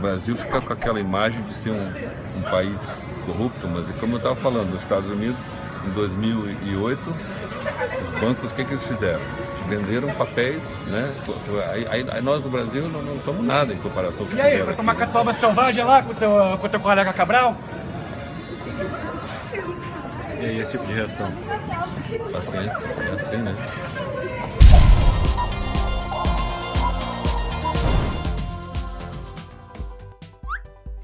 o Brasil fica com aquela imagem de ser um, um país corrupto, mas como eu estava falando, nos Estados Unidos, em 2008, os bancos, o que, que eles fizeram? Venderam papéis, né? Aí, aí, nós do Brasil não, não, somos nada em comparação com E aí, vai tomar catuaba selvagem lá com o teu, com teu colega Cabral? E aí, esse tipo de reação? Paciência, é assim, né?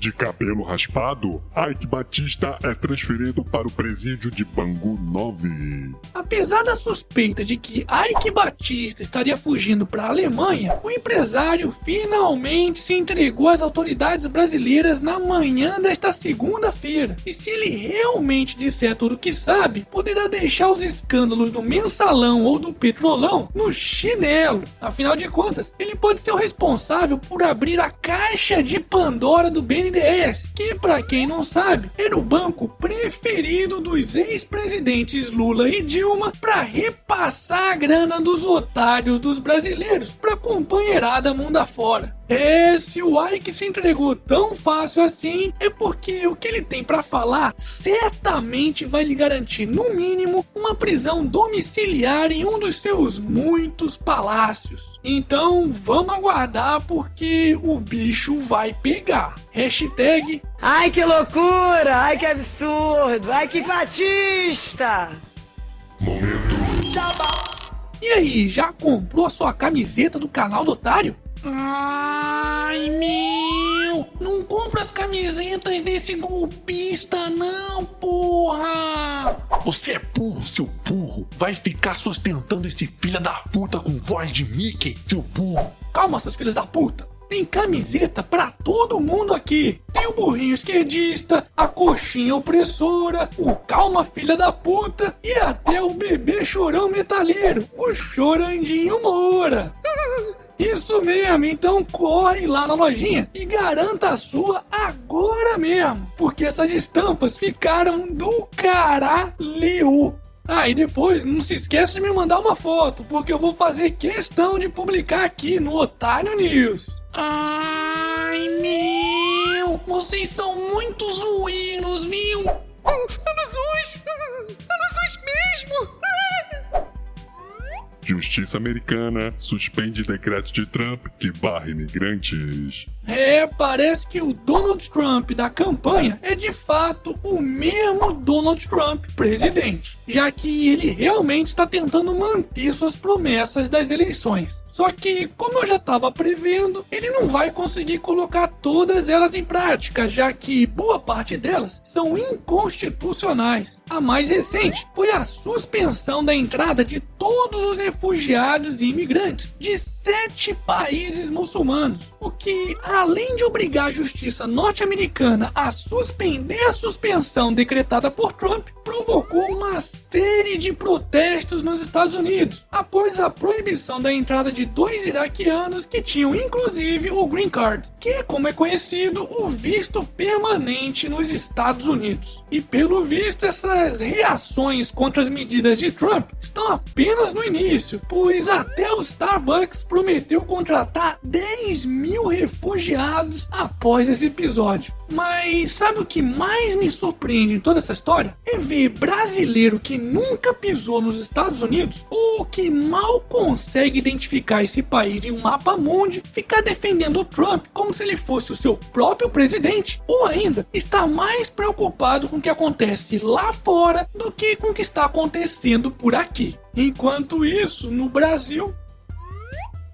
De cabelo raspado, Ike Batista é transferido para o presídio de Bangu 9. Apesar da suspeita de que Ike Batista estaria fugindo para a Alemanha, o empresário finalmente se entregou às autoridades brasileiras na manhã desta segunda-feira. E se ele realmente disser tudo o que sabe, poderá deixar os escândalos do mensalão ou do petrolão no chinelo. Afinal de contas, ele pode ser o responsável por abrir a caixa de Pandora do BNDES BNDES, que para quem não sabe, era o banco preferido dos ex-presidentes Lula e Dilma para repassar a grana dos otários dos brasileiros para companheirada mundo afora. É, se o Ike se entregou tão fácil assim, é porque o que ele tem para falar certamente vai lhe garantir, no mínimo, uma prisão domiciliar em um dos seus muitos palácios. Então vamos aguardar porque o bicho vai pegar. Hashtag Ai que loucura! Ai que absurdo! Ai que fatista! Momento. E aí, já comprou a sua camiseta do canal do Otário? Ai meu! Não compra as camisetas desse golpista, não, porra! Você é burro, seu burro! Vai ficar sustentando esse filho da puta com voz de Mickey, seu burro! Calma, seus filhos da puta! Tem camiseta pra todo mundo aqui. Tem o burrinho esquerdista, a coxinha opressora, o calma filha da puta e até o bebê chorão metalheiro, o chorandinho Moura. Isso mesmo, então corre lá na lojinha e garanta a sua agora mesmo, porque essas estampas ficaram do caralho. Ah, e depois não se esqueça de me mandar uma foto, porque eu vou fazer questão de publicar aqui no Otário News. Ai meu, vocês são muito zoeiros, viu? Anos zoos! Justiça americana suspende decreto de Trump que barra imigrantes. É, parece que o Donald Trump da campanha é de fato o mesmo Donald Trump presidente, já que ele realmente está tentando manter suas promessas das eleições. Só que, como eu já estava prevendo, ele não vai conseguir colocar todas elas em prática, já que boa parte delas são inconstitucionais. A mais recente foi a suspensão da entrada de todos os refugiados e imigrantes de sete países muçulmanos, o que, além de obrigar a justiça norte-americana a suspender a suspensão decretada por Trump, provocou uma série de protestos nos Estados Unidos após a proibição da entrada de dois iraquianos que tinham inclusive o Green Card, que é como é conhecido o visto permanente nos Estados Unidos. E pelo visto, essas reações contra as medidas de Trump estão apenas no início, pois até o Starbucks prometeu contratar 10 mil refugiados após esse episódio. Mas sabe o que mais me surpreende em toda essa história? É ver brasileiro que nunca pisou nos Estados Unidos ou que mal consegue identificar esse país em um mapa mundi ficar defendendo o Trump como se ele fosse o seu próprio presidente ou ainda está mais preocupado com o que acontece lá fora do que com o que está acontecendo por aqui. Enquanto isso, no Brasil,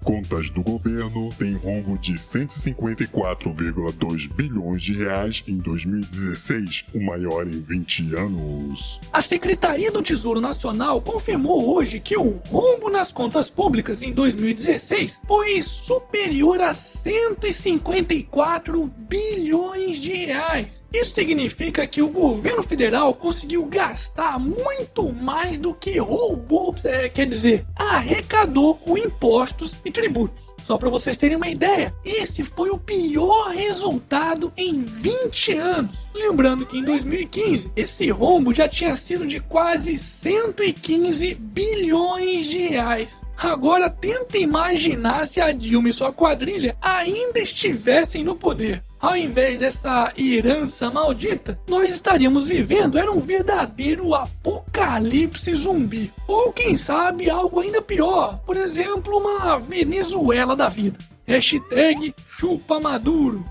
Contas do governo têm rombo de 154,2 bilhões de reais em 2016, o maior em 20 anos. A Secretaria do Tesouro Nacional confirmou hoje que o rombo nas contas públicas em 2016 foi superior a 154 bilhões de reais. Isso significa que o governo federal conseguiu gastar muito mais do que roubou, é, quer dizer, arrecadou com impostos e tributos. Só para vocês terem uma ideia, esse foi o pior resultado em 20 anos. Lembrando que em 2015 esse rombo já tinha sido de quase 115 bilhões de reais. Agora tenta imaginar se a Dilma e sua quadrilha ainda estivessem no poder. Ao invés dessa herança maldita, nós estaríamos vivendo era um verdadeiro apocalipse zumbi. Ou quem sabe algo ainda pior, por exemplo, uma Venezuela da vida. Hashtag chupa Maduro.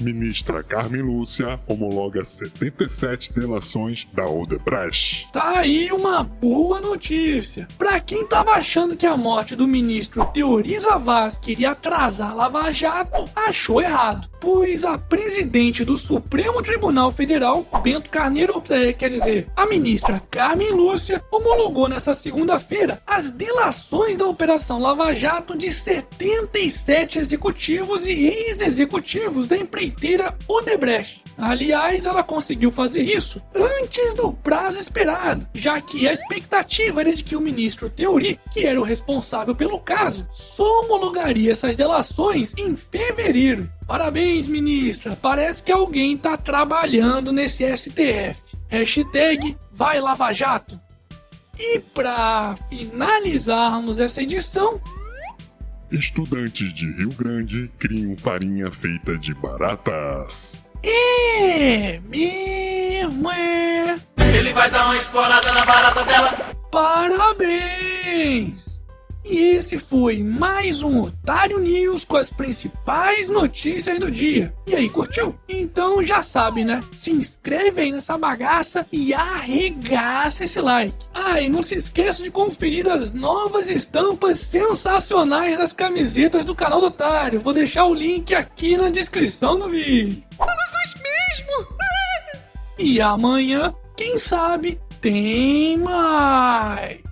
Ministra Carmen Lúcia homologa 77 delações da Odebrecht. Tá aí uma boa notícia. Pra quem tava achando que a morte do ministro Teoriza Vaz queria atrasar Lava Jato, achou errado. Pois a presidente do Supremo Tribunal Federal, Bento Carneiro, é, quer dizer, a ministra Carmen Lúcia, homologou nessa segunda-feira as delações da Operação Lava Jato de 77 executivos e ex-executivos da empreiteira Odebrecht. Aliás, ela conseguiu fazer isso antes do prazo esperado, já que a expectativa era de que o ministro Teori, que era o responsável pelo caso, só homologaria essas delações em fevereiro. Parabéns, ministra. Parece que alguém tá trabalhando nesse STF. Hashtag vai Lava Jato. E para finalizarmos essa edição, Estudantes de Rio Grande criam farinha feita de baratas. é mesmo é. Ele vai dar uma explorada na barata dela. Parabéns! E esse foi mais um Otário News com as principais notícias do dia. E aí, curtiu? Então já sabe, né? Se inscreve aí nessa bagaça e arregaça esse like. Ah, e não se esqueça de conferir as novas estampas sensacionais das camisetas do canal do Otário. Vou deixar o link aqui na descrição do vídeo. Somos mesmo! E amanhã, quem sabe, tem mais.